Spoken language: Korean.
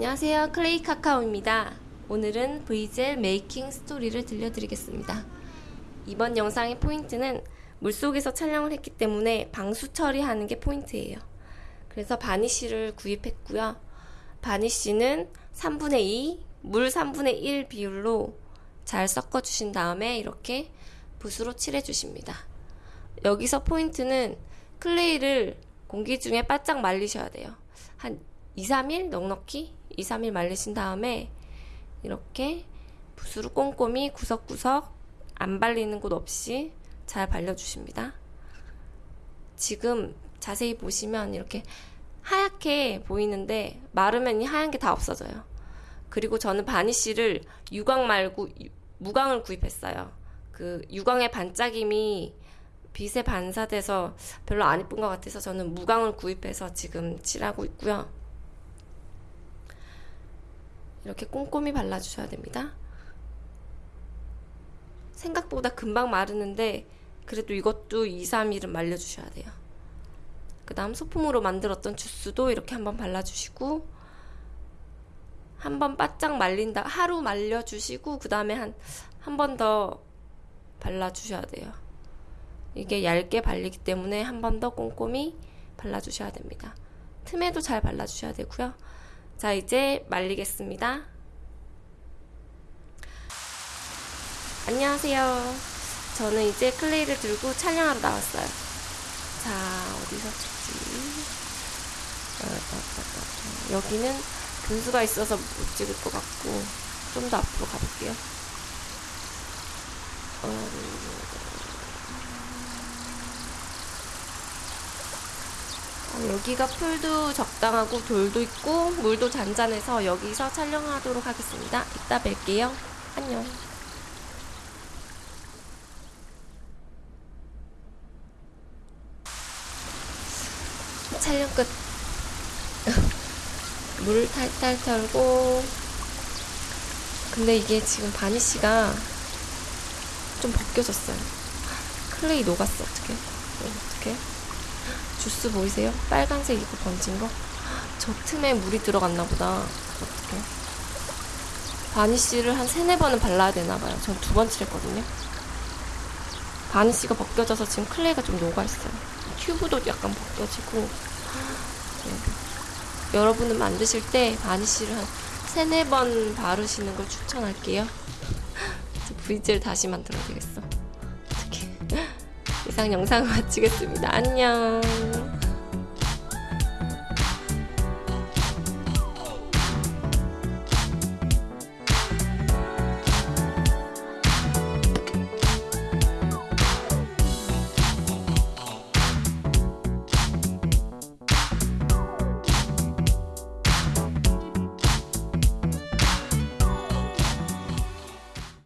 안녕하세요. 클레이 카카오입니다. 오늘은 브이젤 making story를 들려드리겠습니다. 이번 영상의 포인트는 물속에서 촬영을 했기 때문에 방수 처리하는 게 포인트예요. 그래서 바니쉬를 구입했고요. 바니쉬는 3분의 2, 물 3분의 1 비율로 잘 섞어 주신 다음에 이렇게 붓으로 칠해 주십니다. 여기서 포인트는 클레이를 공기 중에 바짝 말리셔야 돼요. 한 2, 3일 넉넉히 2, 3일 말리신 다음에 이렇게 붓으로 꼼꼼히 구석구석 안 발리는 곳 없이 잘 발려주십니다. 지금 자세히 보시면 이렇게 하얗게 보이는데 마르면 이 하얀 게 다 없어져요. 그리고 저는 바니쉬를 유광 말고 무광을 구입했어요. 그 유광의 반짝임이 빛에 반사돼서 별로 안 이쁜 것 같아서 저는 무광을 구입해서 지금 칠하고 있고요. 이렇게 꼼꼼히 발라주셔야 됩니다. 생각보다 금방 마르는데 그래도 이것도 2, 3일은 말려주셔야 돼요. 그 다음 소품으로 만들었던 주스도 이렇게 한번 발라주시고 한번 바짝 말린다 하루 말려주시고 그 다음에 한 한 번 더 발라주셔야 돼요. 이게 얇게 발리기 때문에 한 번 더 꼼꼼히 발라주셔야 됩니다. 틈에도 잘 발라주셔야 되고요. 자 이제 말리겠습니다. 안녕하세요. 저는 이제 클레이를 들고 촬영하러 나왔어요. 자 어디서 찍지? 여기는 분수가 있어서 못 찍을 것 같고 좀 더 앞으로 가볼게요. 어... 여기가 풀도 적당하고 돌도 있고 물도 잔잔해서 여기서 촬영하도록 하겠습니다. 이따 뵐게요. 안녕. 촬영 끝. 물 탈탈 털고 근데 이게 지금 바니쉬가 좀 벗겨졌어요. 클레이 녹았어. 어떻게? 어떻게? 주스 보이세요? 빨간색 이거 번진 거? 저 틈에 물이 들어갔나 보다. 어떡해. 바니쉬를 한 세네 번은 발라야 되나 봐요. 전 두 번 칠했거든요. 바니쉬가 벗겨져서 지금 클레이가 좀 녹아있어요. 튜브도 약간 벗겨지고. 네. 여러분은 만드실 때 바니쉬를 한 세네 번 바르시는 걸 추천할게요. 브이젤 다시 만들어야 되겠어. 이상 영상을 마치겠습니다. 안녕.